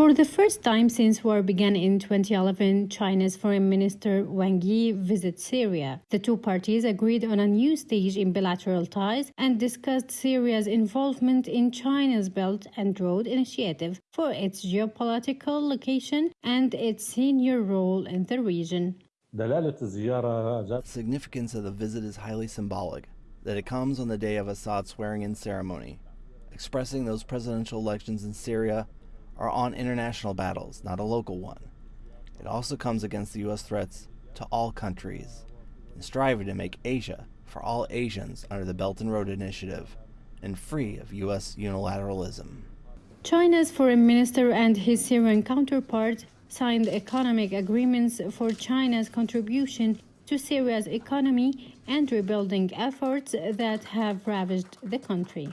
For the first time since war began in 2011, China's Foreign Minister Wang Yi visits Syria. The two parties agreed on a new stage in bilateral ties and discussed Syria's involvement in China's Belt and Road Initiative for its geopolitical location and its senior role in the region. The significance of the visit is highly symbolic, that it comes on the day of Assad's swearing-in ceremony, expressing those presidential elections in Syria are on international battles, not a local one. It also comes against the U.S. threats to all countries and striving to make Asia for all Asians under the Belt and Road Initiative and free of U.S. unilateralism. China's foreign minister and his Syrian counterpart signed economic agreements for China's contribution to Syria's economy and rebuilding efforts that have ravaged the country.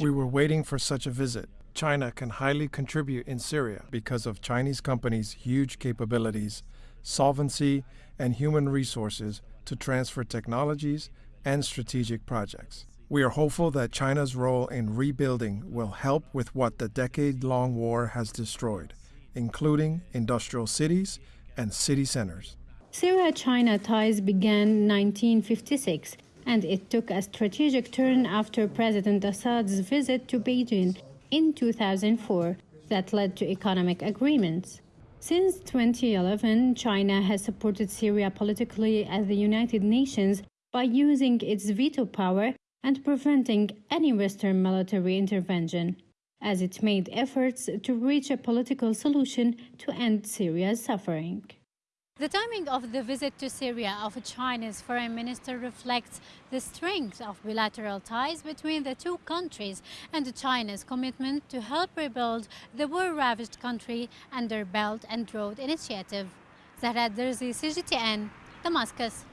We were waiting for such a visit. China can highly contribute in Syria because of Chinese companies' huge capabilities, solvency, and human resources to transfer technologies and strategic projects. We are hopeful that China's role in rebuilding will help with what the decade long war has destroyed, including industrial cities and city centers. Syria China ties began in 1956 and it took a strategic turn after President Assad's visit to Beijing in 2004 that led to economic agreements. Since 2011, China has supported Syria politically at the United Nations by using its veto power and preventing any Western military intervention, as it made efforts to reach a political solution to end Syria's suffering. The timing of the visit to Syria of China's foreign minister reflects the strength of bilateral ties between the two countries and China's commitment to help rebuild the war-ravaged country under Belt and Road Initiative. Zahra Derzi, CGTN, Damascus.